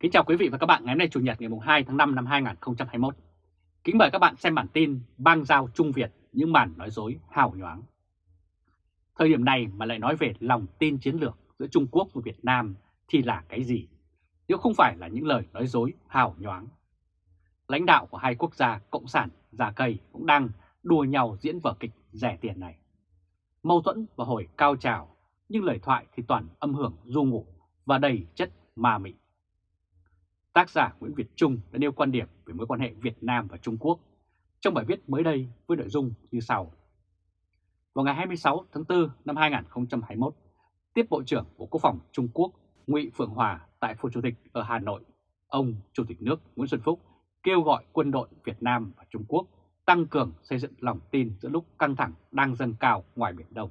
Kính chào quý vị và các bạn ngày hôm nay Chủ nhật ngày 2 tháng 5 năm 2021. Kính mời các bạn xem bản tin bang giao Trung Việt những màn nói dối hào nhoáng. Thời điểm này mà lại nói về lòng tin chiến lược giữa Trung Quốc và Việt Nam thì là cái gì? Nếu không phải là những lời nói dối hào nhoáng. Lãnh đạo của hai quốc gia Cộng sản già cây cũng đang đùa nhau diễn vở kịch rẻ tiền này. Mâu thuẫn và hồi cao trào, nhưng lời thoại thì toàn âm hưởng du ngủ và đầy chất ma mị. Tác giả Nguyễn Việt Trung đã nêu quan điểm về mối quan hệ Việt Nam và Trung Quốc trong bài viết mới đây với nội dung như sau. Vào ngày 26 tháng 4 năm 2021, tiếp Bộ trưởng Bộ Quốc phòng Trung Quốc Ngụy Phượng Hòa tại Phủ Chủ tịch ở Hà Nội, ông Chủ tịch nước Nguyễn Xuân Phúc kêu gọi quân đội Việt Nam và Trung Quốc tăng cường xây dựng lòng tin giữa lúc căng thẳng đang dâng cao ngoài Biển Đông.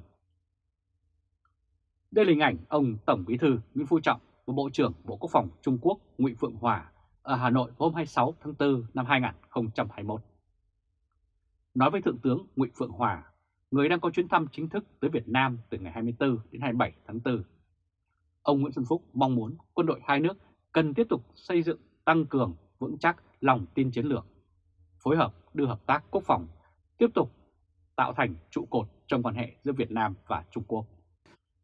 Đây là hình ảnh ông Tổng Bí thư Nguyễn Phú Trọng và Bộ trưởng Bộ Quốc phòng Trung Quốc Ngụy Phượng Hòa ở Hà Nội hôm 26 tháng 4 năm 2021. Nói với Thượng tướng Ngụy Phượng Hòa, người đang có chuyến thăm chính thức tới Việt Nam từ ngày 24 đến 27 tháng 4. Ông Nguyễn Xuân Phúc mong muốn quân đội hai nước cần tiếp tục xây dựng tăng cường vững chắc lòng tin chiến lược, phối hợp đưa hợp tác quốc phòng tiếp tục tạo thành trụ cột trong quan hệ giữa Việt Nam và Trung Quốc.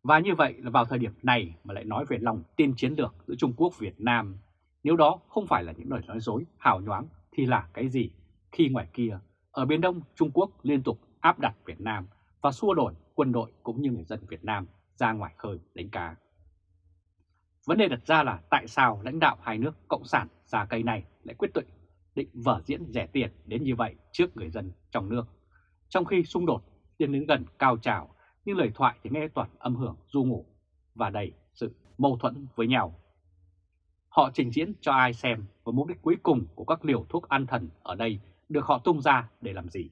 Và như vậy là vào thời điểm này mà lại nói về lòng tin chiến lược giữa Trung Quốc Việt Nam. Nếu đó không phải là những lời nói dối hào nhoáng thì là cái gì khi ngoài kia ở Biển Đông Trung Quốc liên tục áp đặt Việt Nam và xua đổi quân đội cũng như người dân Việt Nam ra ngoài khơi đánh cá. Vấn đề đặt ra là tại sao lãnh đạo hai nước Cộng sản già cây này lại quyết định định vở diễn rẻ tiền đến như vậy trước người dân trong nước, trong khi xung đột tiến đến gần cao trào nhưng lời thoại thì nghe toàn âm hưởng du ngủ và đầy sự mâu thuẫn với nhau. Họ trình diễn cho ai xem và mục đích cuối cùng của các liều thuốc an thần ở đây được họ tung ra để làm gì.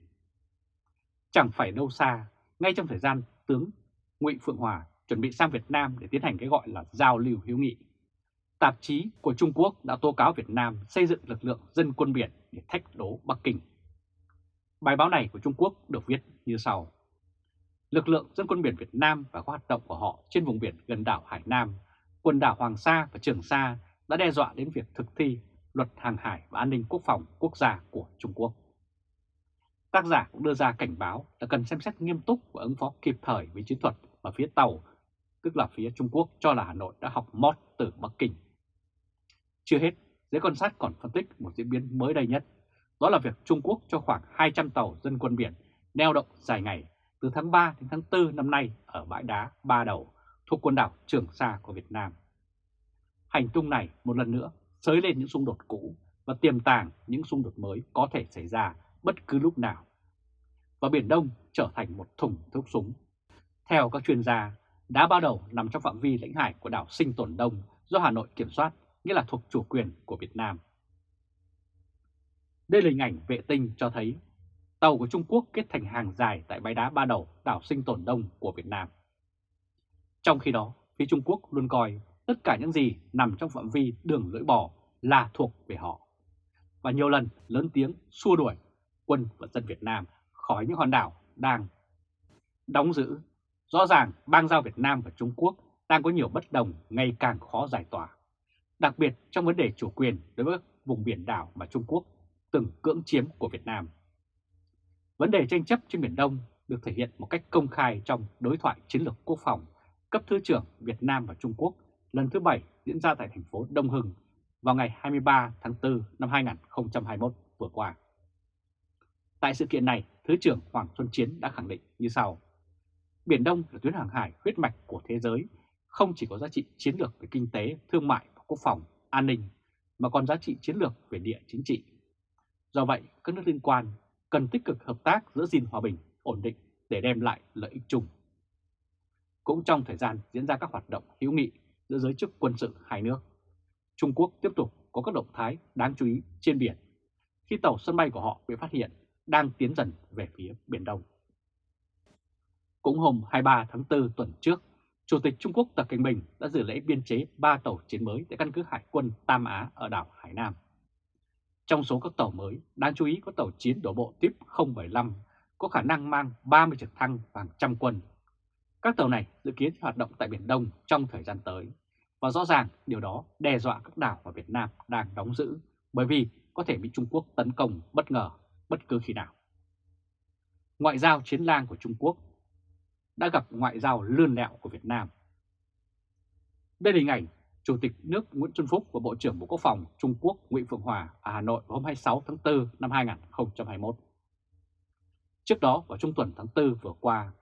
Chẳng phải đâu xa, ngay trong thời gian tướng Ngụy Phượng Hòa chuẩn bị sang Việt Nam để tiến hành cái gọi là giao lưu hữu nghị. Tạp chí của Trung Quốc đã tố cáo Việt Nam xây dựng lực lượng dân quân biển để thách đố Bắc Kinh. Bài báo này của Trung Quốc được viết như sau lực lượng dân quân biển Việt Nam và các hoạt động của họ trên vùng biển gần đảo Hải Nam, quần đảo Hoàng Sa và Trường Sa đã đe dọa đến việc thực thi luật hàng hải và an ninh quốc phòng quốc gia của Trung Quốc. Tác giả cũng đưa ra cảnh báo là cần xem xét nghiêm túc và ứng phó kịp thời với chiến thuật mà phía tàu, tức là phía Trung Quốc cho là Hà Nội đã học mót từ Bắc Kinh. Chưa hết, giới quan sát còn phân tích một diễn biến mới đây nhất, đó là việc Trung Quốc cho khoảng 200 tàu dân quân biển neo đậu dài ngày từ tháng 3 đến tháng 4 năm nay ở bãi đá Ba Đầu thuộc quần đảo Trường Sa của Việt Nam. Hành tung này một lần nữa sới lên những xung đột cũ và tiềm tàng những xung đột mới có thể xảy ra bất cứ lúc nào. Và Biển Đông trở thành một thùng thuốc súng. Theo các chuyên gia, đá Ba Đầu nằm trong phạm vi lãnh hải của đảo Sinh Tồn Đông do Hà Nội kiểm soát, nghĩa là thuộc chủ quyền của Việt Nam. Đây là hình ảnh vệ tinh cho thấy tàu của Trung Quốc kết thành hàng dài tại bãi đá Ba Đầu, đảo Sinh Tồn Đông của Việt Nam. Trong khi đó, phía Trung Quốc luôn coi tất cả những gì nằm trong phạm vi đường lưỡi bò là thuộc về họ. Và nhiều lần lớn tiếng xua đuổi quân và dân Việt Nam khỏi những hòn đảo đang đóng giữ. Rõ ràng bang giao Việt Nam và Trung Quốc đang có nhiều bất đồng ngày càng khó giải tỏa. Đặc biệt trong vấn đề chủ quyền đối với vùng biển đảo mà Trung Quốc từng cưỡng chiếm của Việt Nam. Vấn đề tranh chấp trên Biển Đông được thể hiện một cách công khai trong đối thoại chiến lược quốc phòng cấp Thứ trưởng Việt Nam và Trung Quốc lần thứ 7 diễn ra tại thành phố Đông Hưng vào ngày 23 tháng 4 năm 2021 vừa qua. Tại sự kiện này, Thứ trưởng Hoàng Xuân Chiến đã khẳng định như sau. Biển Đông là tuyến hàng hải huyết mạch của thế giới, không chỉ có giá trị chiến lược về kinh tế, thương mại và quốc phòng, an ninh, mà còn giá trị chiến lược về địa chính trị. Do vậy, các nước liên quan cần tích cực hợp tác giữa gìn hòa bình, ổn định để đem lại lợi ích chung. Cũng trong thời gian diễn ra các hoạt động hữu nghị giữa giới chức quân sự hai nước, Trung Quốc tiếp tục có các động thái đáng chú ý trên biển khi tàu sân bay của họ bị phát hiện đang tiến dần về phía Biển Đông. Cũng hôm 23 tháng 4 tuần trước, Chủ tịch Trung Quốc Tập Cảnh Bình đã dự lễ biên chế 3 tàu chiến mới tại căn cứ Hải quân Tam Á ở đảo Hải Nam. Trong số các tàu mới, đáng chú ý có tàu chiến đổ bộ tiếp 075 có khả năng mang 30 trực thăng và hàng trăm quân. Các tàu này dự kiến hoạt động tại Biển Đông trong thời gian tới Và rõ ràng điều đó đe dọa các đảo mà Việt Nam đang đóng giữ bởi vì có thể bị Trung Quốc tấn công bất ngờ bất cứ khi nào. Ngoại giao chiến lang của Trung Quốc đã gặp ngoại giao lươn lẹo của Việt Nam. Đây là hình ảnh Chủ tịch nước Nguyễn Xuân Phúc và Bộ trưởng Bộ Quốc phòng Trung Quốc Nguyễn Phượng Hòa ở Hà Nội vào hôm 26 tháng 4 năm 2021. Trước đó vào trung tuần tháng 4 vừa qua,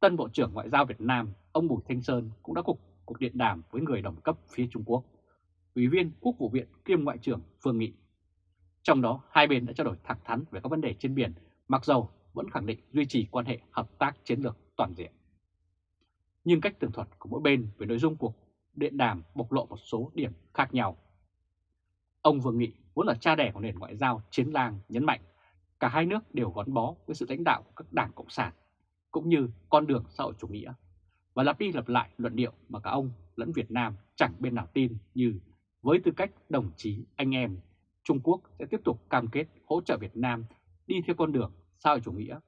tân Bộ trưởng Ngoại giao Việt Nam ông Bùi Thanh Sơn cũng đã cục cuộc điện đàm với người đồng cấp phía Trung Quốc, Ủy viên Quốc vụ viện kiêm Ngoại trưởng Phương Nghị. Trong đó, hai bên đã trao đổi thẳng thắn về các vấn đề trên biển, mặc dầu vẫn khẳng định duy trì quan hệ hợp tác chiến lược toàn diện. Nhưng cách tường thuật của mỗi bên về nội dung cuộc điện đàm bộc lộ một số điểm khác nhau. Ông Vương Nghị vốn là cha đẻ của nền ngoại giao chiến lang nhấn mạnh cả hai nước đều gắn bó với sự lãnh đạo của các đảng Cộng sản cũng như con đường xã hội chủ nghĩa và lặp đi lặp lại luận điệu mà cả ông lẫn Việt Nam chẳng bên nào tin như với tư cách đồng chí anh em, Trung Quốc sẽ tiếp tục cam kết hỗ trợ Việt Nam đi theo con đường xã hội chủ nghĩa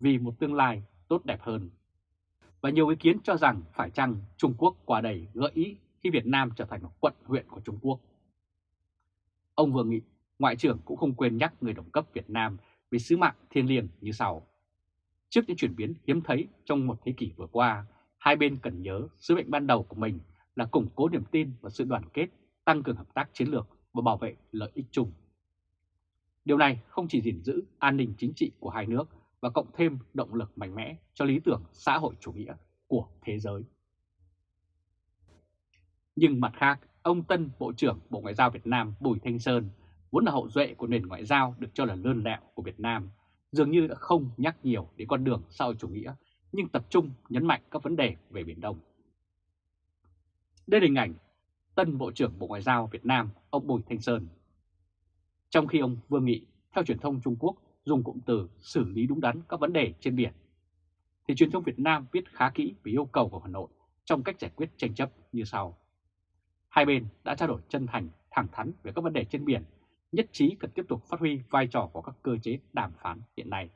vì một tương lai tốt đẹp hơn và nhiều ý kiến cho rằng phải chăng Trung Quốc quả đầy gợi ý khi Việt Nam trở thành một quận huyện của Trung Quốc. Ông vừa nghị, Ngoại trưởng cũng không quên nhắc người đồng cấp Việt Nam về sứ mạng thiêng liêng như sau. Trước những chuyển biến hiếm thấy trong một thế kỷ vừa qua, hai bên cần nhớ sứ mệnh ban đầu của mình là củng cố niềm tin và sự đoàn kết, tăng cường hợp tác chiến lược và bảo vệ lợi ích chung. Điều này không chỉ gìn giữ an ninh chính trị của hai nước và cộng thêm động lực mạnh mẽ cho lý tưởng xã hội chủ nghĩa của thế giới. Nhưng mặt khác, ông Tân Bộ trưởng Bộ Ngoại giao Việt Nam Bùi Thanh Sơn, vốn là hậu duệ của nền ngoại giao được cho là lơn lẹo của Việt Nam, dường như đã không nhắc nhiều đến con đường xã hội chủ nghĩa, nhưng tập trung nhấn mạnh các vấn đề về Biển Đông. Đây là hình ảnh Tân Bộ trưởng Bộ Ngoại giao Việt Nam, ông Bùi Thanh Sơn. Trong khi ông Vương Nghị, theo truyền thông Trung Quốc, dùng cụm từ xử lý đúng đắn các vấn đề trên biển, thì truyền thông Việt Nam viết khá kỹ về yêu cầu của Hà Nội trong cách giải quyết tranh chấp như sau. Hai bên đã trao đổi chân thành, thẳng thắn về các vấn đề trên biển, nhất trí cần tiếp tục phát huy vai trò của các cơ chế đàm phán hiện nay.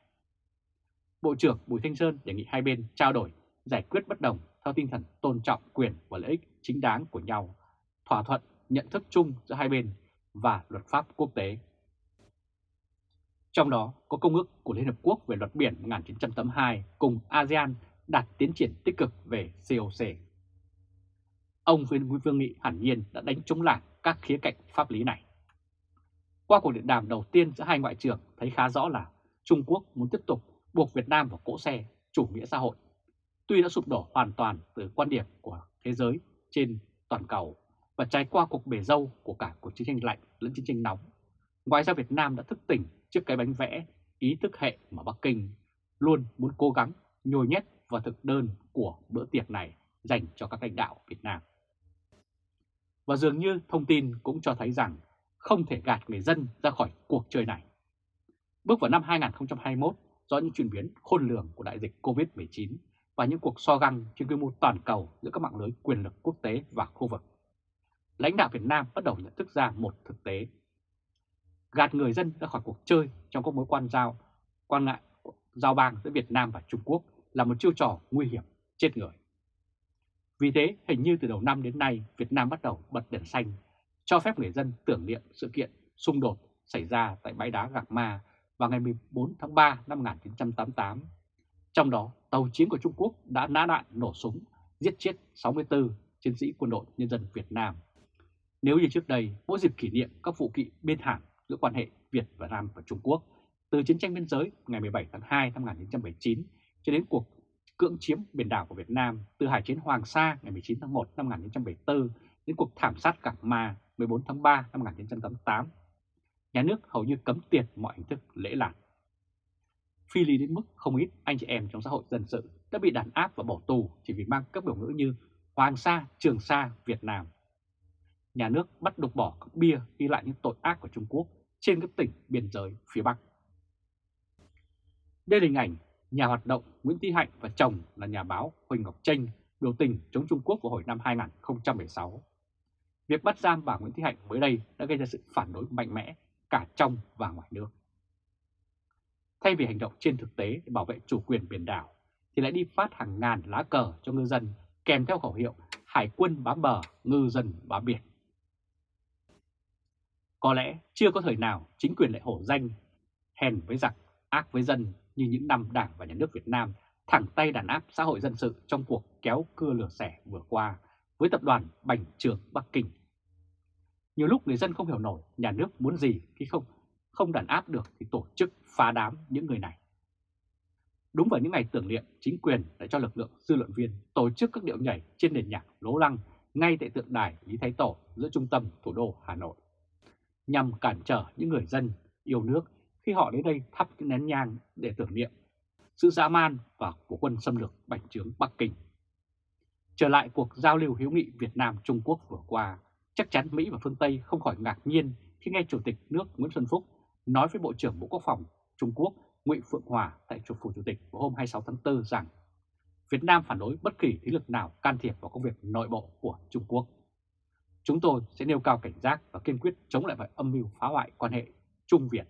Bộ trưởng Bùi Thanh Sơn đề nghị hai bên trao đổi, giải quyết bất đồng theo tinh thần tôn trọng quyền và lợi ích chính đáng của nhau, thỏa thuận nhận thức chung giữa hai bên và luật pháp quốc tế trong đó có Công ước của Liên Hợp Quốc về luật biển 1982 cùng ASEAN đạt tiến triển tích cực về COC. Ông Vương Vương Nghị hẳn nhiên đã đánh trúng lạc các khía cạnh pháp lý này. Qua cuộc điện đàm đầu tiên giữa hai ngoại trưởng thấy khá rõ là Trung Quốc muốn tiếp tục buộc Việt Nam vào cỗ xe chủ nghĩa xã hội. Tuy đã sụp đổ hoàn toàn từ quan điểm của thế giới trên toàn cầu và trải qua cuộc bể dâu của cả cuộc chiến tranh lạnh lẫn chiến tranh nóng, ngoài ra Việt Nam đã thức tỉnh trước cái bánh vẽ ý thức hệ mà Bắc Kinh luôn muốn cố gắng nhồi nhét vào thực đơn của bữa tiệc này dành cho các lãnh đạo Việt Nam. Và dường như thông tin cũng cho thấy rằng không thể gạt người dân ra khỏi cuộc chơi này. Bước vào năm 2021 do những chuyển biến khôn lường của đại dịch COVID-19 và những cuộc so găng trên quy mô toàn cầu giữa các mạng lưới quyền lực quốc tế và khu vực. Lãnh đạo Việt Nam bắt đầu nhận thức ra một thực tế gạt người dân ra khỏi cuộc chơi trong các mối quan giao quan ngại giao bang giữa Việt Nam và Trung Quốc là một chiêu trò nguy hiểm chết người. Vì thế, hình như từ đầu năm đến nay, Việt Nam bắt đầu bật đèn xanh, cho phép người dân tưởng niệm sự kiện xung đột xảy ra tại bãi đá Gạc Ma vào ngày 14 tháng 3 năm 1988. Trong đó, tàu chiến của Trung Quốc đã nã đạn nổ súng, giết chết 64 chiến sĩ quân đội nhân dân Việt Nam. Nếu như trước đây, mỗi dịp kỷ niệm các vụ kỵ bên hàng giữa quan hệ Việt và Nam và Trung Quốc từ chiến tranh biên giới ngày 17 tháng 2 năm 1979 cho đến cuộc cưỡng chiếm biển đảo của Việt Nam từ Hải chiến Hoàng Sa ngày 19 tháng 1 năm 1974 đến cuộc thảm sát Cảng Ma 14 tháng 3 năm 1988. Nhà nước hầu như cấm tiệt mọi hình thức lễ lạc. Phi lý đến mức không ít anh chị em trong xã hội dân sự đã bị đàn áp và bỏ tù chỉ vì mang các biểu ngữ như Hoàng Sa, Trường Sa, Việt Nam. Nhà nước bắt đục bỏ các bia ghi lại những tội ác của Trung Quốc trên các tỉnh biên giới phía Bắc. Đây là hình ảnh nhà hoạt động Nguyễn Thị Hạnh và chồng là nhà báo Huỳnh Ngọc Tranh biểu tình chống Trung Quốc vào hồi năm 2016. Việc bắt giam bà Nguyễn Thị Hạnh mới đây đã gây ra sự phản đối mạnh mẽ cả trong và ngoài nước. Thay vì hành động trên thực tế để bảo vệ chủ quyền biển đảo, thì lại đi phát hàng ngàn lá cờ cho ngư dân kèm theo khẩu hiệu hải quân bám bờ, ngư dân bám biển. Có lẽ chưa có thời nào chính quyền lại hổ danh, hèn với giặc, ác với dân như những năm Đảng và Nhà nước Việt Nam thẳng tay đàn áp xã hội dân sự trong cuộc kéo cưa lửa xẻ vừa qua với tập đoàn Bành Trường Bắc Kinh. Nhiều lúc người dân không hiểu nổi nhà nước muốn gì khi không không đàn áp được thì tổ chức phá đám những người này. Đúng vào những ngày tưởng niệm, chính quyền đã cho lực lượng dư luận viên tổ chức các điệu nhảy trên nền nhạc lố lăng ngay tại tượng đài Lý Thái Tổ giữa trung tâm thủ đô Hà Nội, nhằm cản trở những người dân yêu nước khi họ đến đây thắp những nén nhang để tưởng niệm sự dã man và của quân xâm lược bành trướng Bắc Kinh. Trở lại cuộc giao lưu hữu nghị Việt Nam-Trung Quốc vừa qua, chắc chắn Mỹ và phương Tây không khỏi ngạc nhiên khi nghe Chủ tịch nước Nguyễn Xuân Phúc nói với Bộ trưởng Bộ Quốc phòng Trung Quốc Ngụy Phượng Hòa tại trụ phủ Chủ tịch vào hôm 26 tháng 4 rằng Việt Nam phản đối bất kỳ thế lực nào can thiệp vào công việc nội bộ của Trung Quốc. Chúng tôi sẽ nêu cao cảnh giác và kiên quyết chống lại mọi âm mưu phá hoại quan hệ Trung Việt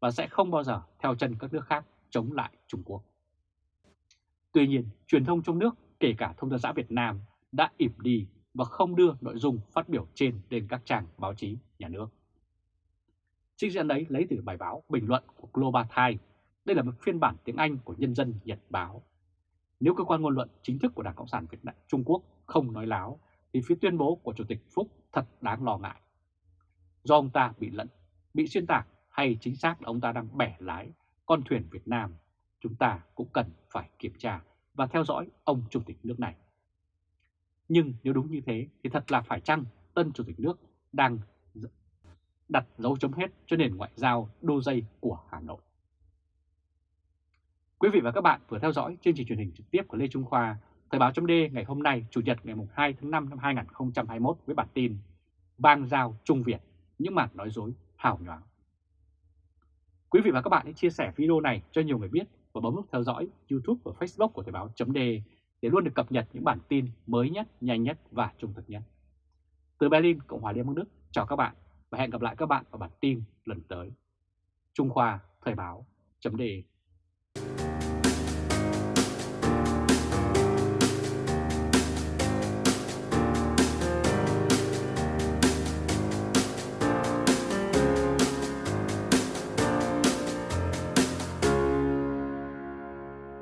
và sẽ không bao giờ theo chân các nước khác chống lại Trung Quốc. Tuy nhiên, truyền thông trong nước, kể cả thông tấn xã Việt Nam, đã ỉm đi và không đưa nội dung phát biểu trên lên các trang báo chí nhà nước. Trích dẫn đấy lấy từ bài báo bình luận của Global Times. Đây là một phiên bản tiếng Anh của Nhân dân Nhật Báo. Nếu cơ quan ngôn luận chính thức của Đảng Cộng sản Việt Nam Trung Quốc không nói láo, thì phía tuyên bố của Chủ tịch Phúc thật đáng lo ngại. Do ông ta bị lẫn, bị xuyên tạc hay chính xác là ông ta đang bẻ lái con thuyền Việt Nam, chúng ta cũng cần phải kiểm tra và theo dõi ông Chủ tịch nước này. Nhưng nếu đúng như thế thì thật là phải chăng tân Chủ tịch nước đang đặt dấu chấm hết cho nền ngoại giao đô dây của Hà Nội. Quý vị và các bạn vừa theo dõi chương trình truyền hình trực tiếp của Lê Trung Khoa, Thời báo chấm ngày hôm nay, Chủ nhật ngày 2 tháng 5 năm 2021 với bản tin Bang giao Trung Việt, những màn nói dối hào nhoáng. Quý vị và các bạn hãy chia sẻ video này cho nhiều người biết và bấm nút theo dõi YouTube và Facebook của Thời báo chấm để luôn được cập nhật những bản tin mới nhất, nhanh nhất và trung thực nhất. Từ Berlin, Cộng hòa Liên bang Đức, chào các bạn và hẹn gặp lại các bạn ở bản tin lần tới. Trung Khoa Thời báo chấm